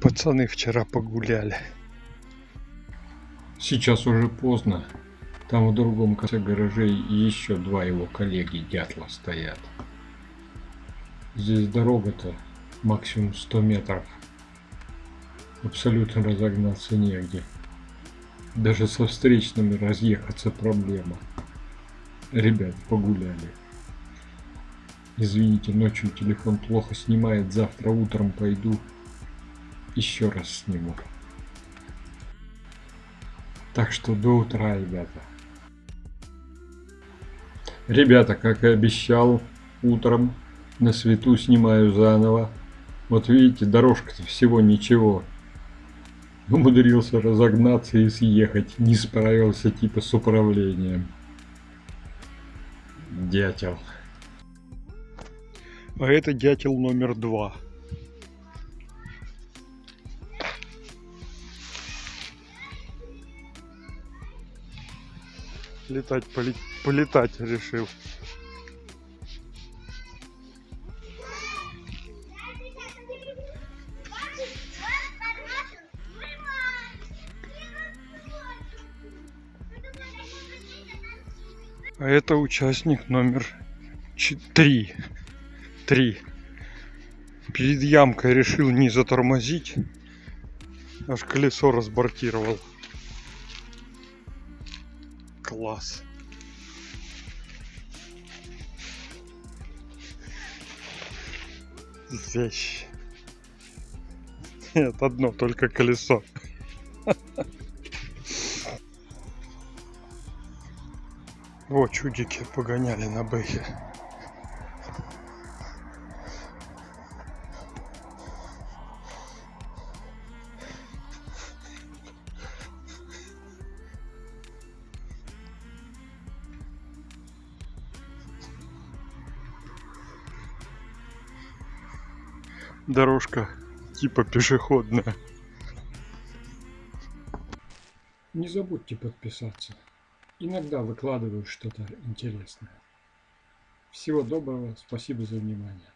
Пацаны вчера погуляли. Сейчас уже поздно. Там в другом конце гаражей еще два его коллеги дятла стоят. Здесь дорога-то максимум 100 метров. Абсолютно разогнаться негде. Даже со встречными разъехаться проблема. Ребят, погуляли. Извините, ночью телефон плохо снимает, завтра утром пойду еще раз сниму. Так что до утра, ребята. Ребята, как и обещал, утром на свету снимаю заново. Вот видите, дорожка-то всего ничего. Умудрился разогнаться и съехать. Не справился типа с управлением. Дятел. А это дятел номер два. Летать, поле- полетать решил. А это участник номер чет- три. Три. Перед ямкой решил не затормозить. Аж колесо разбортировал. Класс. Вещь. Нет, одно только колесо. Вот чудики погоняли на бэхе. Дорожка типа пешеходная. Не забудьте подписаться. Иногда выкладываю что-то интересное. Всего доброго, спасибо за внимание.